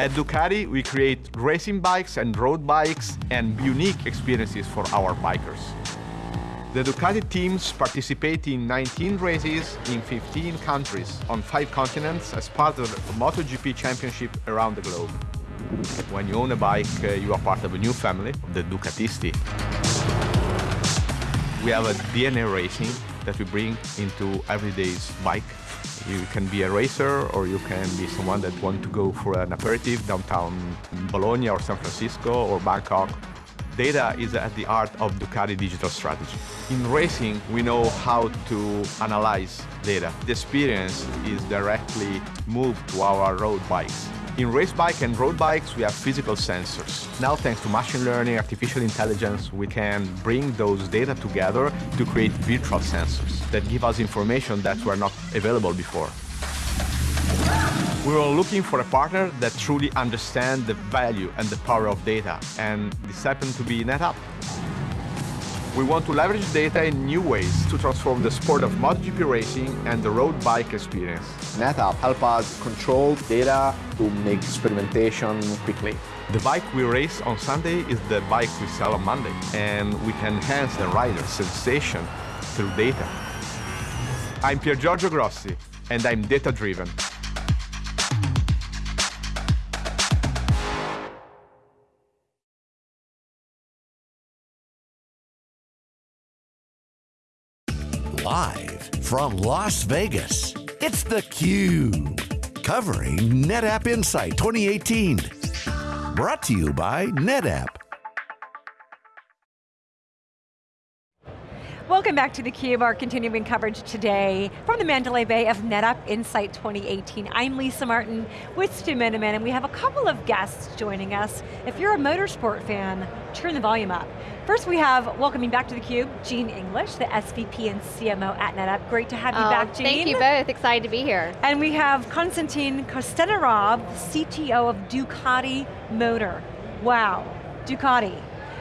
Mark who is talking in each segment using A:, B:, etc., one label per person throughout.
A: At Ducati, we create racing bikes and road bikes and unique experiences for our bikers. The Ducati teams participate in 19 races in 15 countries on five continents as part of the MotoGP Championship around the globe. When you own a bike, uh, you are part of a new family, the Ducatisti. We have a DNA racing that we bring into everyday's bike. You can be a racer or you can be someone that want to go for an aperitif downtown Bologna or San Francisco or Bangkok. Data is at the heart of Ducati digital strategy. In racing, we know how to analyze data. The experience is directly moved to our road bikes. In race bike and road bikes, we have physical sensors. Now, thanks to machine learning, artificial intelligence, we can bring those data together to create virtual sensors that give us information that were not available before. We were looking for a partner that truly understands the value and the power of data, and this happened to be NetApp. We want to leverage data in new ways to transform the sport of MotoGP racing and the road bike experience.
B: NetApp help us control data to make experimentation quickly.
A: The bike we race on Sunday is the bike we sell on Monday, and we can enhance the rider's sensation through data. I'm Pier Giorgio Grossi, and I'm data-driven.
C: Live from Las Vegas, it's theCUBE. Covering NetApp Insight 2018. Brought to you by NetApp.
D: Welcome back to theCUBE, our continuing coverage today from the Mandalay Bay of NetApp Insight 2018. I'm Lisa Martin with Stu Miniman, and we have a couple of guests joining us. If you're a motorsport fan, turn the volume up. First we have, welcoming back to theCUBE, Jean English, the SVP and CMO at NetApp. Great to have you
E: oh,
D: back, Jean.
E: Thank you both, excited to be here.
D: And we have Konstantin Kostenarov, CTO of Ducati Motor. Wow, Ducati.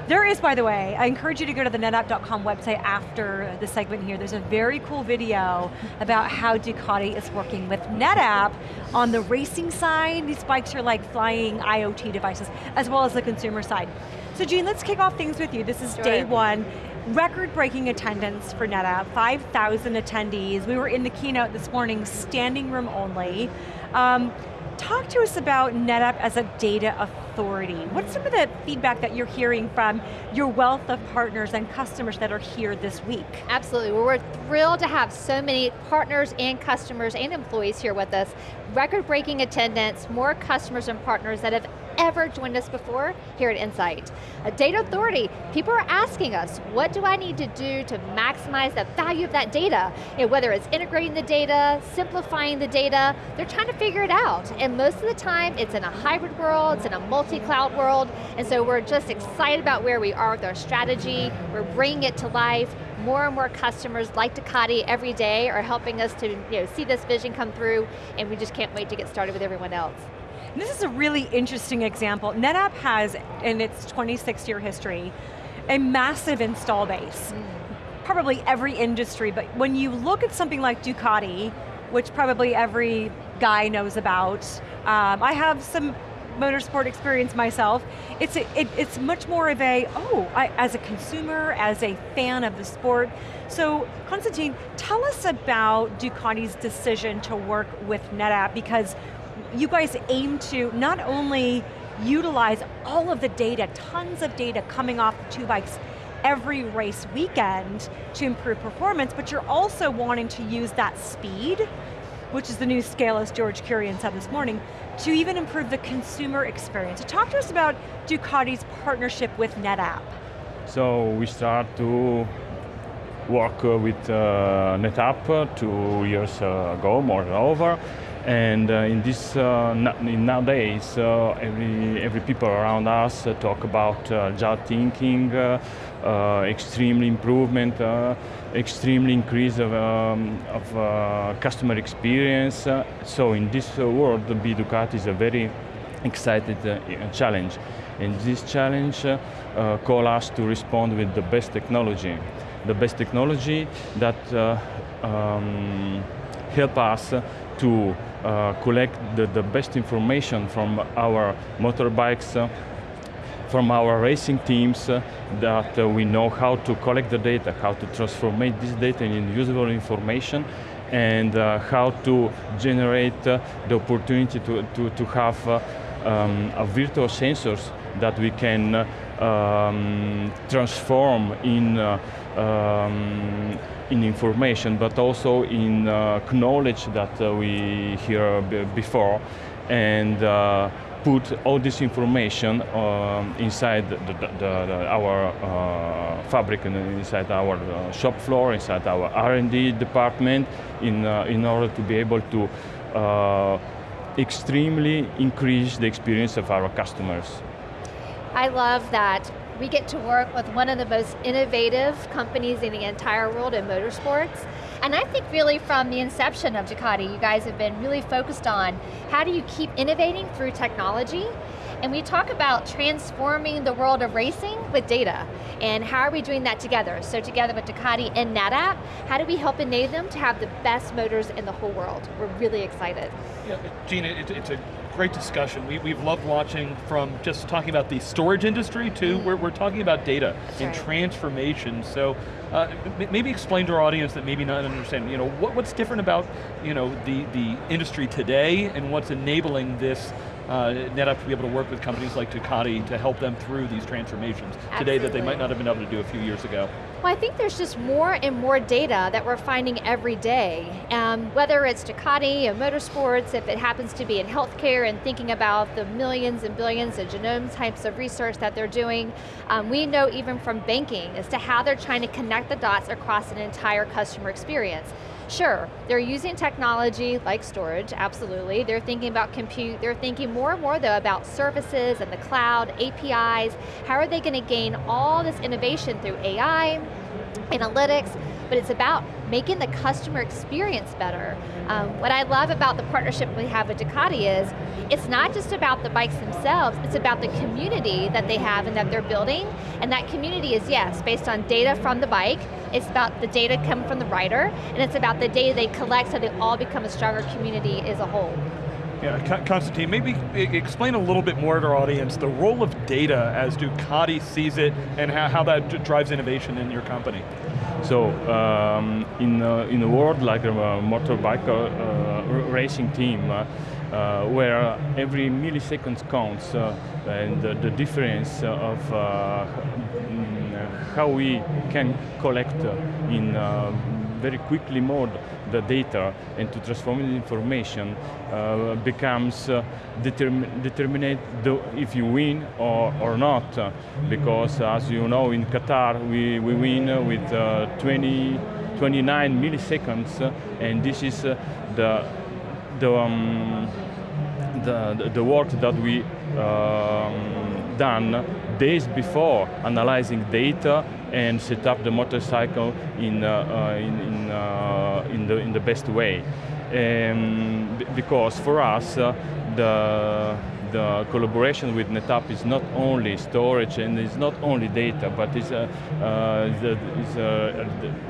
D: There is, by the way, I encourage you to go to the netapp.com website after the segment here. There's a very cool video about how Ducati is working with NetApp on the racing side. These bikes are like flying IoT devices, as well as the consumer side. So Jean, let's kick off things with you. This is sure. day one. Record-breaking attendance for NetApp, 5,000 attendees. We were in the keynote this morning, standing room only. Um, Talk to us about NetApp as a data authority. What's some of the feedback that you're hearing from your wealth of partners and customers that are here this week?
E: Absolutely, well, we're thrilled to have so many partners and customers and employees here with us. Record-breaking attendance, more customers and partners that have ever joined us before here at Insight. A data authority, people are asking us, what do I need to do to maximize the value of that data? You know, whether it's integrating the data, simplifying the data, they're trying to figure it out. And most of the time, it's in a hybrid world, it's in a multi-cloud world, and so we're just excited about where we are with our strategy, we're bringing it to life, more and more customers like Ducati every day are helping us to you know, see this vision come through, and we just can't wait to get started with everyone else.
D: And this is a really interesting example. NetApp has, in its 26 year history, a massive install base. Mm. Probably every industry, but when you look at something like Ducati, which probably every guy knows about, um, I have some motorsport experience myself, it's, a, it, it's much more of a, oh, I, as a consumer, as a fan of the sport. So, Konstantin, tell us about Ducati's decision to work with NetApp because you guys aim to not only utilize all of the data, tons of data coming off the two bikes every race weekend to improve performance, but you're also wanting to use that speed, which is the new scale as George Kurian said this morning, to even improve the consumer experience. So talk to us about Ducati's partnership with NetApp.
F: So we start to work with uh, NetApp two years ago, more than over, and uh, in this uh, nowadays, uh, every every people around us talk about agile thinking, extremely improvement, extremely increase of, um, of customer experience. so in this world, the Ducati is a very excited challenge. And this challenge uh, call us to respond with the best technology. The best technology that uh, um, help us to collect the, the best information from our motorbikes, uh, from our racing teams uh, that uh, we know how to collect the data, how to transform this data in usable information, and uh, how to generate uh, the opportunity to, to, to have uh, um, a virtual sensors that we can um, transform in uh, um, in information, but also in uh, knowledge that uh, we hear before, and uh, put all this information um, inside the, the, the, our uh, fabric and inside our uh, shop floor, inside our R&D department, in, uh, in order to be able to extremely increase the experience of our customers.
E: I love that we get to work with one of the most innovative companies in the entire world in motorsports. And I think really from the inception of Ducati, you guys have been really focused on how do you keep innovating through technology and we talk about transforming the world of racing with data. And how are we doing that together? So together with Ducati and NetApp, how do we help enable them to have the best motors in the whole world? We're really excited.
G: Yeah, Gina, it, it's a great discussion. We, we've loved watching from just talking about the storage industry to mm. we're, we're talking about data That's and right. transformation. So uh, maybe explain to our audience that maybe not understand, you know, what, what's different about, you know, the, the industry today and what's enabling this uh, NetApp to be able to work with companies like Ducati to help them through these transformations Absolutely. today that they might not have been able to do a few years ago.
E: Well, I think there's just more and more data that we're finding every day. Um, whether it's Ducati or motorsports, if it happens to be in healthcare and thinking about the millions and billions of genome types of research that they're doing, um, we know even from banking as to how they're trying to connect the dots across an entire customer experience. Sure, they're using technology like storage, absolutely. They're thinking about compute, they're thinking more and more though about services and the cloud, APIs. How are they going to gain all this innovation through AI, analytics, but it's about making the customer experience better. Um, what I love about the partnership we have with Ducati is, it's not just about the bikes themselves, it's about the community that they have and that they're building, and that community is, yes, based on data from the bike, it's about the data coming from the rider, and it's about the data they collect so they all become a stronger community as a whole.
G: Yeah, Konstantin, maybe explain a little bit more to our audience the role of data as Ducati sees it and how that drives innovation in your company.
F: So, um, in, uh, in a world like a motorbike uh, racing team, uh, uh, where every millisecond counts uh, and the, difference of uh, how we can collect in very quickly mode the data and to transform in information uh, becomes uh, determ determinate if you win or, or not. Because as you know in Qatar we, we win with uh, 20, 29 milliseconds and this is uh, the, the, um, the, the work that we um, done days before analyzing data and set up the motorcycle in, uh, uh, in, in, uh, in, the, in the best way. Um, because for us, the the collaboration with NetApp is not only storage and it's not only data, but it's, uh, uh, the, it's uh,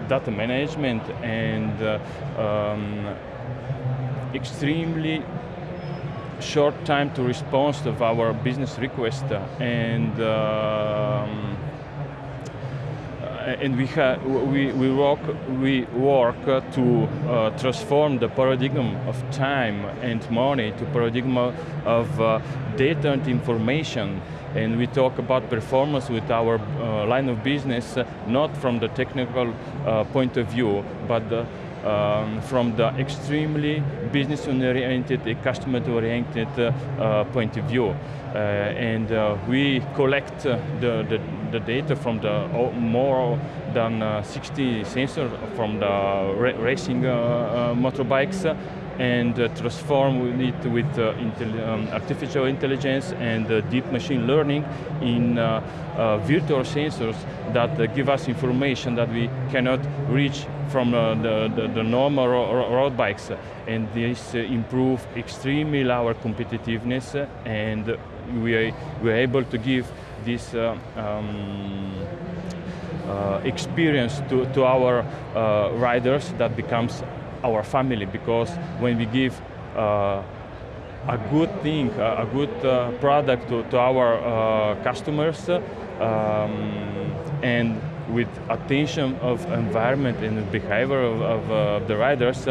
F: data management and um, extremely short time to response of our business request and um, and we, we, we, work, we work to uh, transform the paradigm of time and money to paradigm of uh, data and information. And we talk about performance with our uh, line of business, not from the technical uh, point of view, but the, um, from the extremely business-oriented, customer-oriented uh, point of view. Uh, and uh, we collect the, the, the, data from the more than uh, 60 sensors from the ra racing uh, uh, motorbikes and uh, transform it with uh, um, artificial intelligence and uh, deep machine learning in virtual sensors that give us information that we cannot reach from the, the, the, normal ro road bikes. And this improve extremely our competitiveness and we are, we are able to give this uh, um, uh, experience to, to our uh, riders that becomes our family because when we give a good thing, a, good uh, product to, to our uh, customers, um, and with attention of environment and behavior of, of uh, the riders,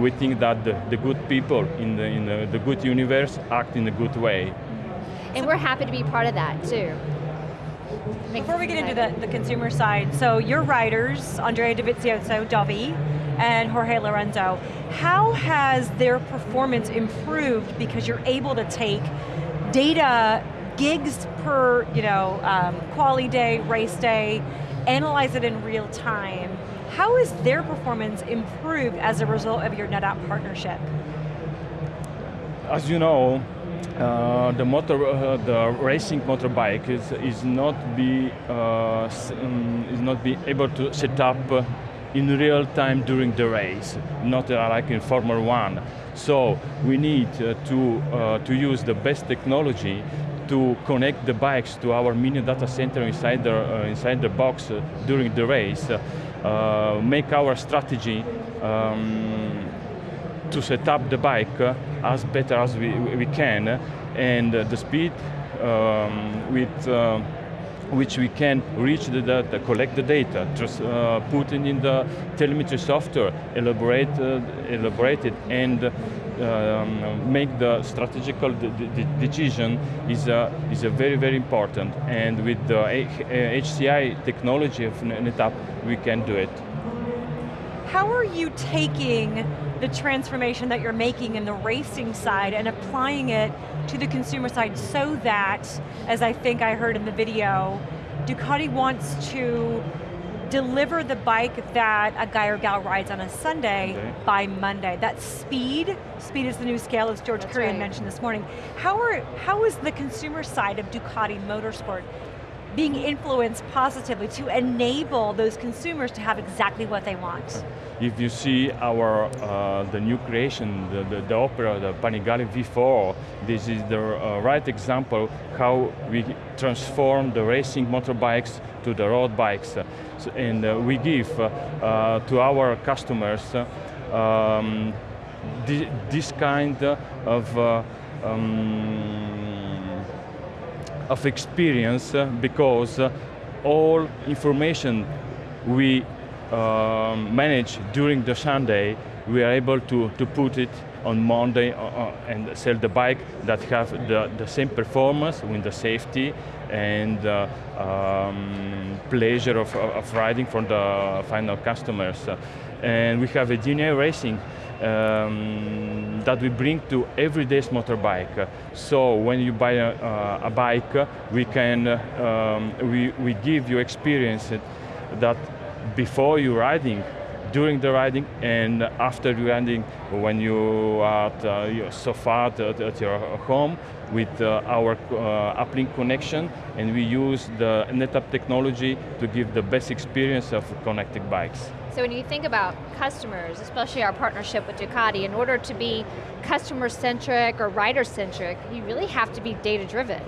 F: we think that the, the, good people in, the, in the, the good universe act in a good way.
E: And we're happy to be part of that too.
D: Before we get into the, the consumer side, so your riders, Andrea Dovizioso, Dovi, and Jorge Lorenzo, how has their performance improved because you're able to take data, gigs per you know, um, quali day, race day, analyze it in real time. How has their performance improved as a result of your NetApp partnership?
F: As you know, uh, the motor, uh, the racing motorbike is is not be uh, um, is not be able to set up uh, in real time during the race, not uh, like in Formula One. So we need uh, to to use the best technology to connect the bikes to our mini data center inside the, inside the box during the race, make our strategy um, to set up the bike as better as we, we can, and the speed um, with which we can reach the data, collect the data, just uh, put it in the telemetry software, elaborate, uh, elaborate it, and um, make the strategical decision is a, is a very, very important. And with the HCI technology of NetApp, we can do it.
D: How are you taking the transformation that you're making in the racing side and applying it to the consumer side so that, as I think I heard in the video, Ducati wants to deliver the bike that a guy or gal rides on a Sunday okay. by Monday. That speed, speed is the new scale as George Kurian right. mentioned this morning. How, are, how is the consumer side of Ducati Motorsport being influenced positively to enable those consumers to have exactly what they want?
F: If you see our, uh, the new creation, the, the, the, Opera, the Panigale V4, this is the uh, right example how we transform the racing motorbikes to the road bikes. So, and uh, we give uh, uh, to our customers um, this kind of um, of experience uh, because uh, all information we uh, manage during the Sunday, we are able to, to put it on Monday uh, and sell the bike that have the, the same performance with the safety and uh, um, pleasure of, of riding for the final customers. And we have a DNA Racing um, that we bring to everyday's motorbike. So when you buy a, uh, a bike, we can um, we, we give you experience that before you riding, during the riding, and after you riding, when you are at uh, your sofa at, at, your home with uh, our uh, uplink connection, and we use the NetApp technology to give the best experience of connected bikes.
E: So when you think about customers, especially our partnership with Ducati, in order to be customer-centric or rider-centric, you really have to be data-driven.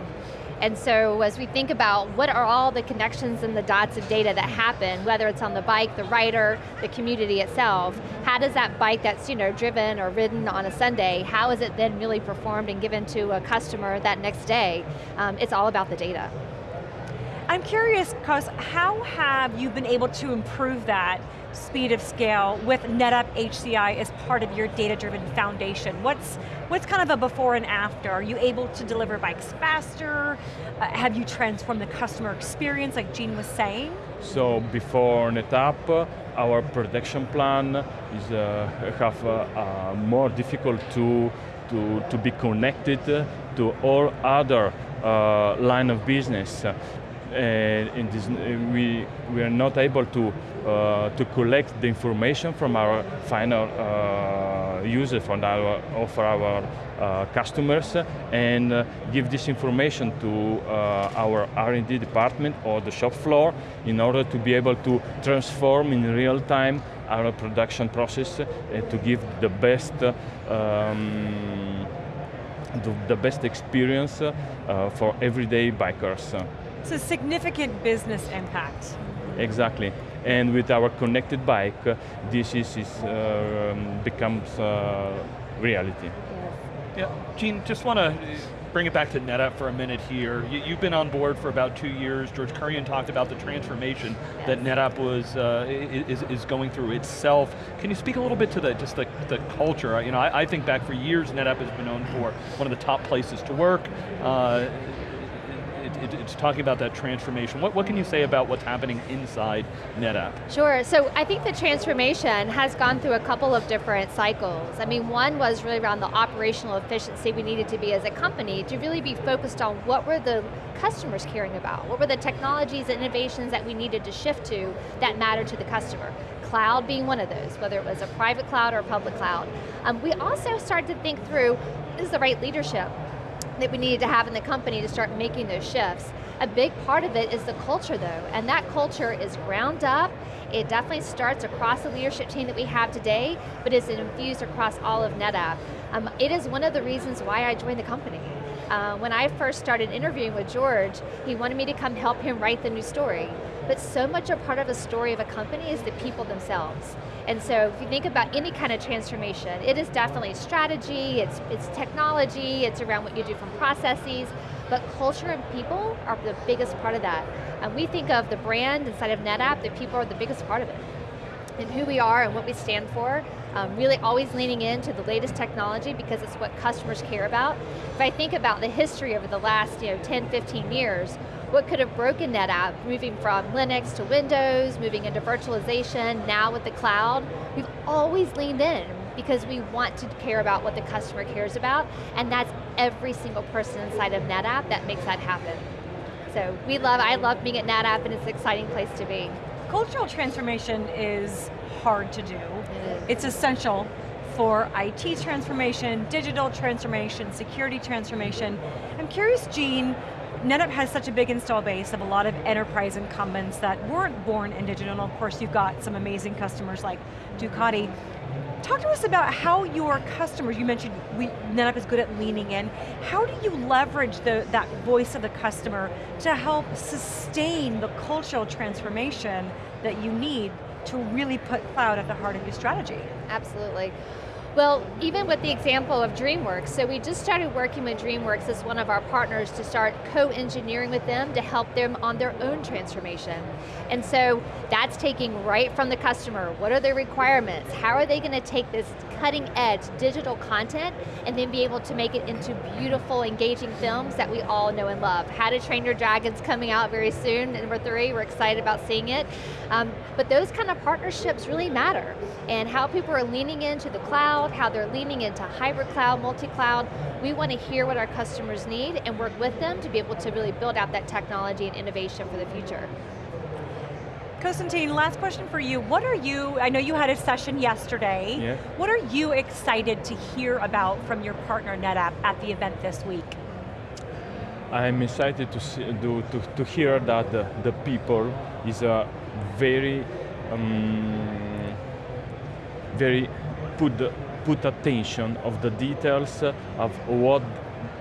E: And so as we think about what are all the connections and the dots of data that happen, whether it's on the bike, the rider, the community itself, how does that bike that's you know driven or ridden on a Sunday, how is it then really performed and given to a customer that next day? Um, it's all about the data.
D: I'm curious, because how have you been able to improve that speed of scale with NetApp HCI as part of your data-driven foundation? What's, what's kind of a before and after? Are you able to deliver bikes faster? Uh, have you transformed the customer experience like Jean was saying?
F: So before NetApp, our production plan is uh, have uh, uh, more difficult to, to, to be connected to all other uh, line of business in this, we, we are not able to, uh, to collect the information from our final uh, users, from our, of our uh, customers, and uh, give this information to uh, our R&D department or the shop floor in order to be able to transform in real time our production process uh, to give the best um, the, the, best experience for everyday bikers.
D: It's a significant business impact.
F: Exactly. And with our connected bike, uh, this is, is uh, um, becomes uh, reality.
G: Yeah, Jean, just want to bring it back to NetApp for a minute here. You, have been on board for about two years. George Kurian talked about the transformation yes. that NetApp was uh, is, is going through itself. Can you speak a little bit to the just the, the culture? You know, I, I think back for years, NetApp has been known for one of the top places to work. Uh, it, it's talking about that transformation. What, what can you say about what's happening inside NetApp?
E: Sure, so I think the transformation has gone through a couple of different cycles. I mean, one was really around the operational efficiency we needed to be as a company to really be focused on what were the customers caring about? What were the technologies and innovations that we needed to shift to that mattered to the customer? Cloud being one of those, whether it was a private cloud or a public cloud. Um, we also started to think through, is the right leadership? That we needed to have in the company to start making those shifts. A big part of it is the culture though, and that culture is ground up, it definitely starts across the leadership team that we have today, but is infused across all of NetApp. Um, it is one of the reasons why I joined the company. Uh, when I first started interviewing with George, he wanted me to come help him write the new story. But so much a part of a story of a company is the people themselves. And so if you think about any kind of transformation, it is definitely strategy, it's, it's technology, it's around what you do from processes, but culture and people are the biggest part of that. And we think of the brand inside of NetApp, the people are the biggest part of it. And who we are and what we stand for, um, really always leaning into the latest technology because it's what customers care about. If I think about the history over the last you know, 10, 15 years, what could have broken NetApp, moving from Linux to Windows, moving into virtualization, now with the cloud, we've always leaned in because we want to care about what the customer cares about, and that's every single person inside of NetApp that makes that happen. So we love, I love being at NetApp and it's an exciting place to be.
D: Cultural transformation is hard to do. It it's essential for IT transformation, digital transformation, security transformation. I'm curious, Jean, NetApp has such a big install base of a lot of enterprise incumbents that weren't born in digital, and of course you've got some amazing customers like Ducati. Talk to us about how your customers, you mentioned we, NetApp is good at leaning in, how do you leverage the, that voice of the customer to help sustain the cultural transformation that you need to really put cloud at the heart of your strategy?
E: Absolutely. Well, even with the example of DreamWorks, so we just started working with DreamWorks as one of our partners to start co-engineering with them to help them on their own transformation. And so that's taking right from the customer, what are their requirements? How are they going to take this cutting edge digital content and then be able to make it into beautiful, engaging films that we all know and love. How to Train Your Dragons coming out very soon, number three, we're excited about seeing it. Um, but those kind of partnerships really matter. And how people are leaning into the cloud, cloud, how they're leaning into hybrid cloud, multi-cloud. We want to hear what our customers need and work with them to be able to really build out that technology and innovation for the future.
D: Konstantin, last question for you. What are you, I know you had a session yesterday,
F: yeah.
D: what are you excited to hear about from your partner NetApp at the event this week?
F: I'm excited to, see, to, to, to hear that the, the people is a very, um, very put the, put attention of the details of what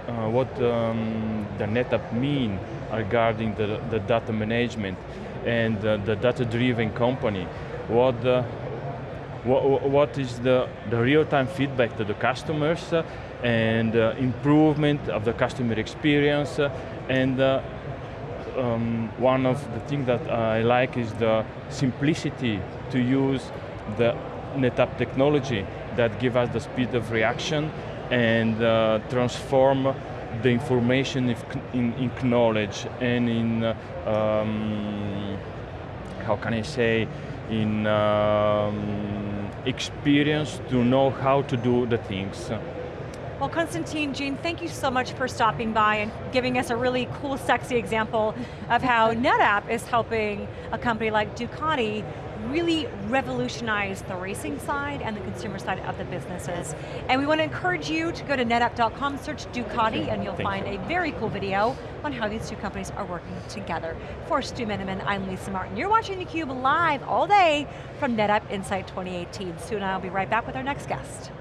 F: uh, what um, the NetApp mean regarding the, the data management and uh, the data-driven company. What, uh, what, what is the, the real-time feedback to the customers uh, and uh, improvement of the customer experience and um, one of the things that I like is the simplicity to use the NetApp technology that give us the speed of reaction and uh, transform the information in, in, knowledge and in, um, how can I say, in um, experience to know how to do the things.
D: Well, Konstantin, Jean, thank you so much for stopping by and giving us a really cool, sexy example of how NetApp is helping a company like Ducati really revolutionize the racing side and the consumer side of the businesses. And we want to encourage you to go to netapp.com, search Ducati, and you'll
F: Thank
D: find
F: you.
D: a very cool video on how these two companies are working together. For Stu Miniman, I'm Lisa Martin. You're watching theCUBE live all day from NetApp Insight 2018. Stu and I will be right back with our next guest.